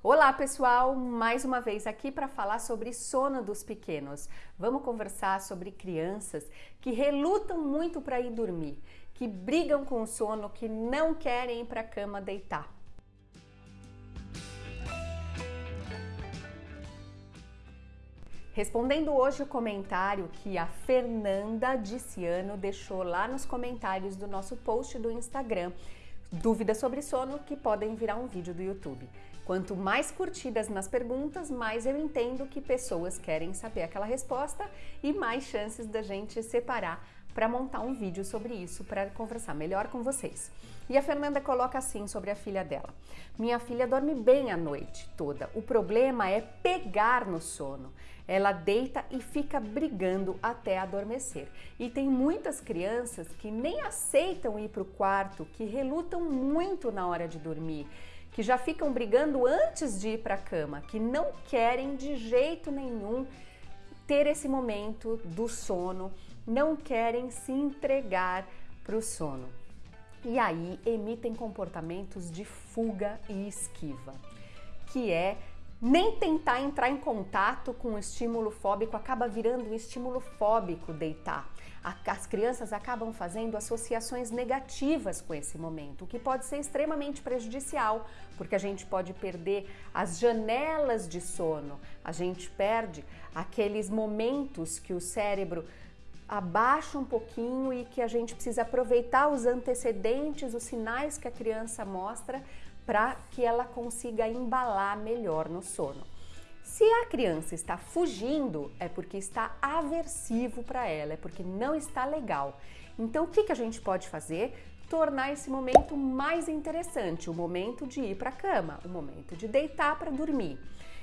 Olá pessoal, mais uma vez aqui para falar sobre sono dos pequenos. Vamos conversar sobre crianças que relutam muito para ir dormir, que brigam com o sono, que não querem ir para a cama deitar. Respondendo hoje o comentário que a Fernanda Diciano deixou lá nos comentários do nosso post do Instagram, dúvidas sobre sono que podem virar um vídeo do YouTube. Quanto mais curtidas nas perguntas, mais eu entendo que pessoas querem saber aquela resposta e mais chances da gente separar para montar um vídeo sobre isso, para conversar melhor com vocês. E a Fernanda coloca assim sobre a filha dela. Minha filha dorme bem a noite toda. O problema é pegar no sono. Ela deita e fica brigando até adormecer. E tem muitas crianças que nem aceitam ir para o quarto, que relutam muito na hora de dormir que já ficam brigando antes de ir para a cama, que não querem de jeito nenhum ter esse momento do sono, não querem se entregar para o sono. E aí emitem comportamentos de fuga e esquiva, que é nem tentar entrar em contato com o estímulo fóbico acaba virando um estímulo fóbico deitar. As crianças acabam fazendo associações negativas com esse momento, o que pode ser extremamente prejudicial, porque a gente pode perder as janelas de sono, a gente perde aqueles momentos que o cérebro abaixa um pouquinho e que a gente precisa aproveitar os antecedentes, os sinais que a criança mostra para que ela consiga embalar melhor no sono. Se a criança está fugindo, é porque está aversivo para ela, é porque não está legal. Então, o que, que a gente pode fazer? Tornar esse momento mais interessante, o momento de ir para a cama, o momento de deitar para dormir.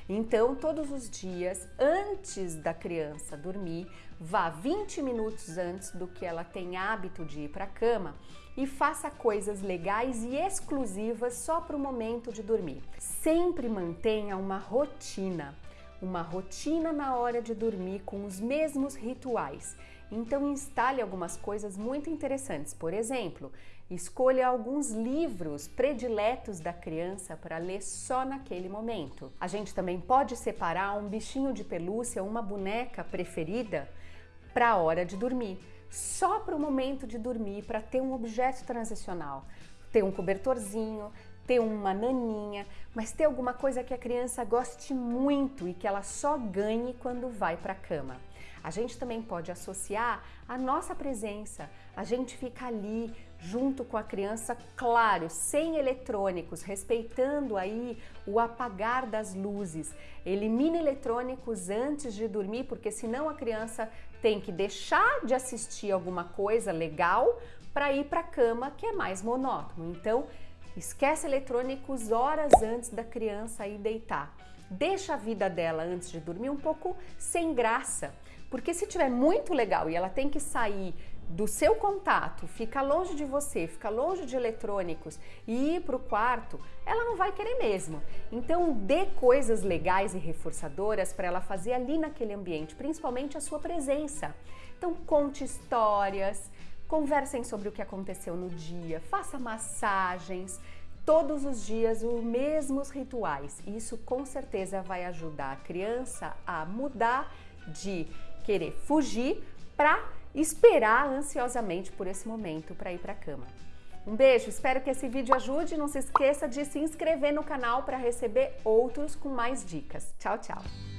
Então, todos os dias, antes da criança dormir, vá 20 minutos antes do que ela tem hábito de ir para a cama e faça coisas legais e exclusivas só para o momento de dormir. Sempre mantenha uma rotina, uma rotina na hora de dormir com os mesmos rituais. Então instale algumas coisas muito interessantes. Por exemplo, Escolha alguns livros prediletos da criança para ler só naquele momento. A gente também pode separar um bichinho de pelúcia, uma boneca preferida para a hora de dormir, só para o momento de dormir, para ter um objeto transicional, ter um cobertorzinho, ter uma naninha, mas ter alguma coisa que a criança goste muito e que ela só ganhe quando vai para a cama. A gente também pode associar a nossa presença, a gente fica ali junto com a criança, claro, sem eletrônicos, respeitando aí o apagar das luzes. Elimine eletrônicos antes de dormir, porque senão a criança tem que deixar de assistir alguma coisa legal para ir para a cama, que é mais monótono. Então, esquece eletrônicos horas antes da criança ir deitar. Deixa a vida dela antes de dormir um pouco sem graça. Porque se tiver muito legal e ela tem que sair do seu contato, fica longe de você, fica longe de eletrônicos e ir para o quarto, ela não vai querer mesmo. Então dê coisas legais e reforçadoras para ela fazer ali naquele ambiente, principalmente a sua presença. Então conte histórias, conversem sobre o que aconteceu no dia, faça massagens, todos os dias os mesmos rituais. Isso com certeza vai ajudar a criança a mudar de querer fugir para esperar ansiosamente por esse momento para ir para a cama. Um beijo, espero que esse vídeo ajude. Não se esqueça de se inscrever no canal para receber outros com mais dicas. Tchau, tchau!